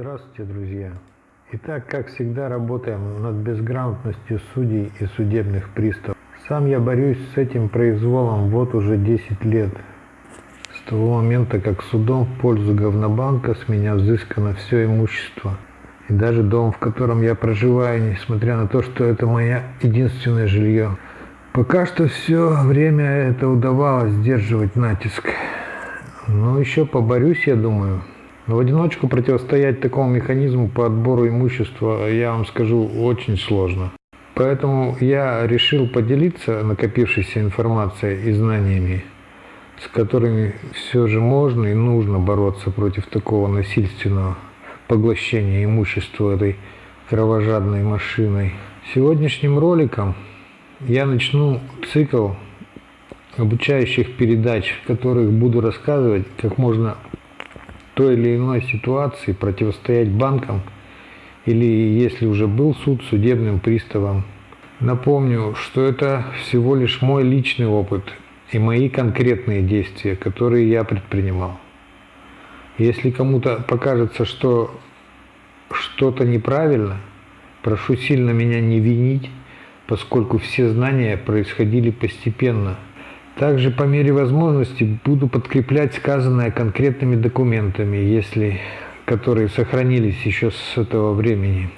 Здравствуйте, друзья! Итак, как всегда, работаем над безграмотностью судей и судебных приставов. Сам я борюсь с этим произволом вот уже 10 лет. С того момента, как судом в пользу говнобанка с меня взыскано все имущество. И даже дом, в котором я проживаю, несмотря на то, что это мое единственное жилье. Пока что все время это удавалось сдерживать натиск. Но еще поборюсь, я думаю. В одиночку противостоять такому механизму по отбору имущества, я вам скажу, очень сложно. Поэтому я решил поделиться накопившейся информацией и знаниями, с которыми все же можно и нужно бороться против такого насильственного поглощения имущества этой кровожадной машиной. Сегодняшним роликом я начну цикл обучающих передач, в которых буду рассказывать, как можно той или иной ситуации противостоять банкам или, если уже был суд, судебным приставам. Напомню, что это всего лишь мой личный опыт и мои конкретные действия, которые я предпринимал. Если кому-то покажется, что что-то неправильно, прошу сильно меня не винить, поскольку все знания происходили постепенно – также по мере возможности буду подкреплять сказанное конкретными документами, если которые сохранились еще с этого времени.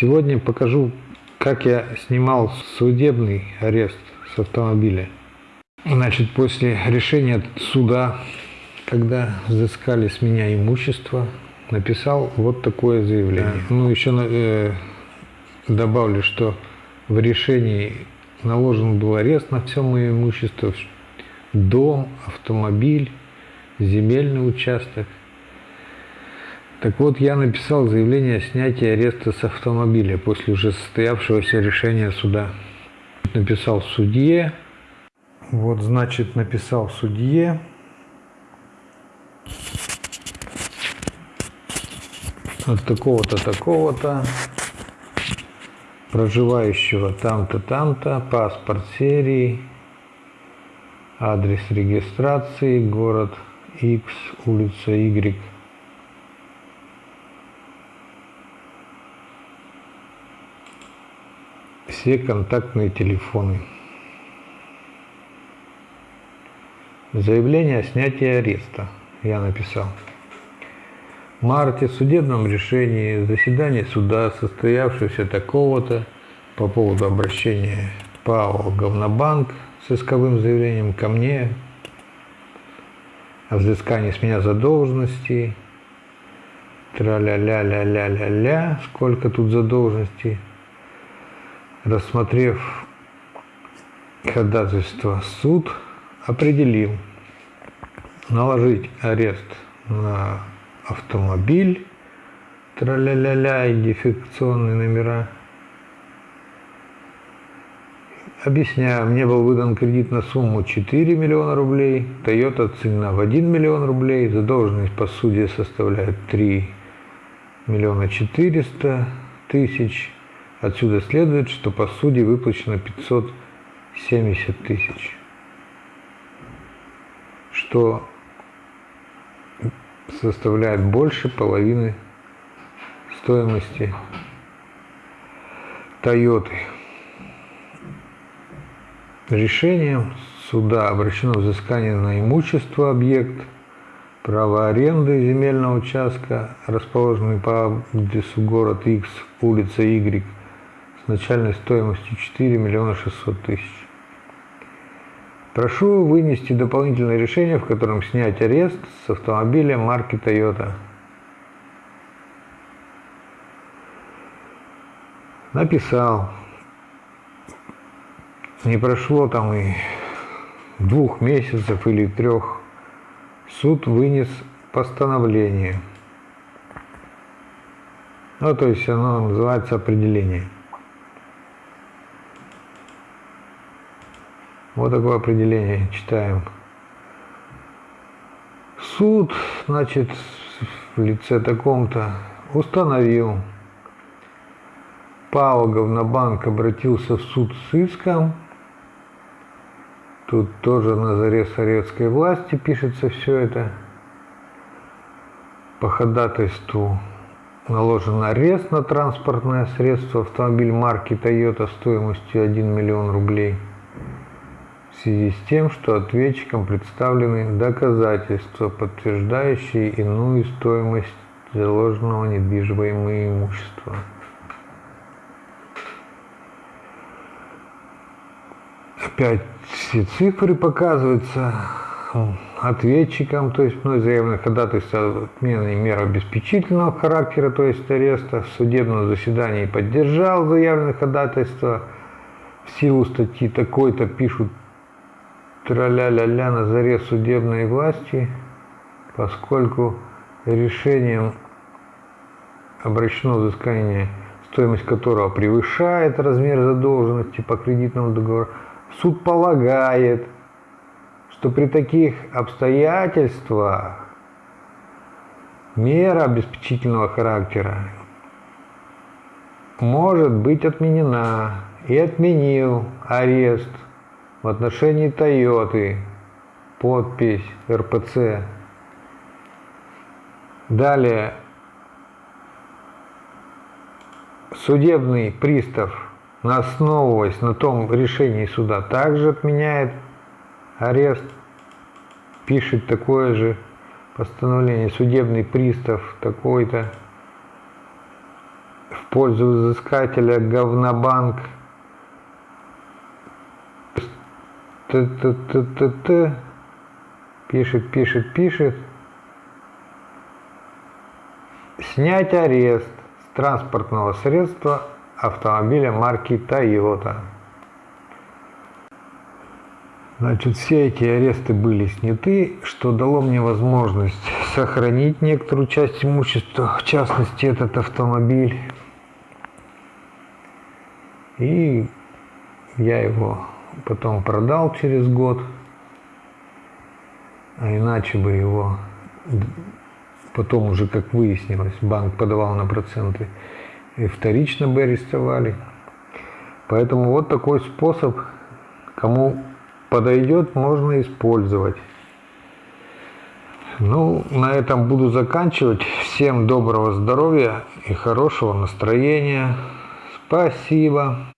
Сегодня покажу, как я снимал судебный арест с автомобиля. Значит, после решения суда, когда взыскали с меня имущество, написал вот такое заявление. Ну, еще э, добавлю, что в решении наложен был арест на все мое имущество, дом, автомобиль, земельный участок. Так вот, я написал заявление о снятии ареста с автомобиля после уже состоявшегося решения суда. Написал судье. Вот, значит, написал судье. От такого-то, такого-то проживающего там-то, там-то, паспорт серии, адрес регистрации, город X, улица Y. Все контактные телефоны. Заявление о снятии ареста я написал марте в судебном решении заседание суда, состоявшееся такого-то по поводу обращения ПАО «Говнобанк» с исковым заявлением ко мне о взыскании с меня задолженности, тра-ля-ля-ля-ля-ля-ля, сколько тут задолженности, рассмотрев ходатайство суд определил наложить арест на автомобиль, тра-ля-ля-ля, идентификационные номера. Объясняю, мне был выдан кредит на сумму 4 миллиона рублей, Toyota оценена в 1 миллион рублей, задолженность по суде составляет 3 миллиона 400 тысяч. Отсюда следует, что по суде выплачено 570 тысяч, что составляет больше половины стоимости Тойоты. Решением суда обращено взыскание на имущество объект, право аренды земельного участка, расположенный по адресу город X, улица Y, с начальной стоимостью 4 миллиона 600 тысяч. Прошу вынести дополнительное решение, в котором снять арест с автомобиля марки Toyota. Написал. Не прошло там и двух месяцев или трех. Суд вынес постановление. Ну, то есть оно называется определение. Вот такое определение читаем. Суд, значит, в лице таком-то установил. ПАО «Говнобанк» обратился в суд с иском. Тут тоже на заре советской власти пишется все это. по ходатайству наложен арест на транспортное средство автомобиль марки Toyota стоимостью 1 миллион рублей в связи с тем, что ответчикам представлены доказательства, подтверждающие иную стоимость заложенного недвижимого имущества. Опять все цифры показываются ответчикам, то есть мной заявлено ходатайство отмены мер обеспечительного характера, то есть ареста. В судебном заседании поддержал заявленное ходатайство. В силу статьи такой-то пишут траля-ля-ля на заре судебной власти, поскольку решением обращено взыскание, стоимость которого превышает размер задолженности по кредитному договору, суд полагает, что при таких обстоятельствах мера обеспечительного характера может быть отменена. И отменил арест в отношении Тойоты, подпись РПЦ. Далее. Судебный пристав, основываясь на том решении суда, также отменяет арест, пишет такое же постановление, судебный пристав такой-то в пользу взыскателя говнобанк т т т т т пишет, пишет, пишет. Снять арест с транспортного средства автомобиля марки Toyota. Значит, все эти аресты были сняты, что дало мне возможность сохранить некоторую часть имущества, в частности этот автомобиль. И я его потом продал через год, а иначе бы его потом уже, как выяснилось, банк подавал на проценты, и вторично бы арестовали. Поэтому вот такой способ, кому подойдет, можно использовать. Ну, на этом буду заканчивать. Всем доброго здоровья и хорошего настроения. Спасибо.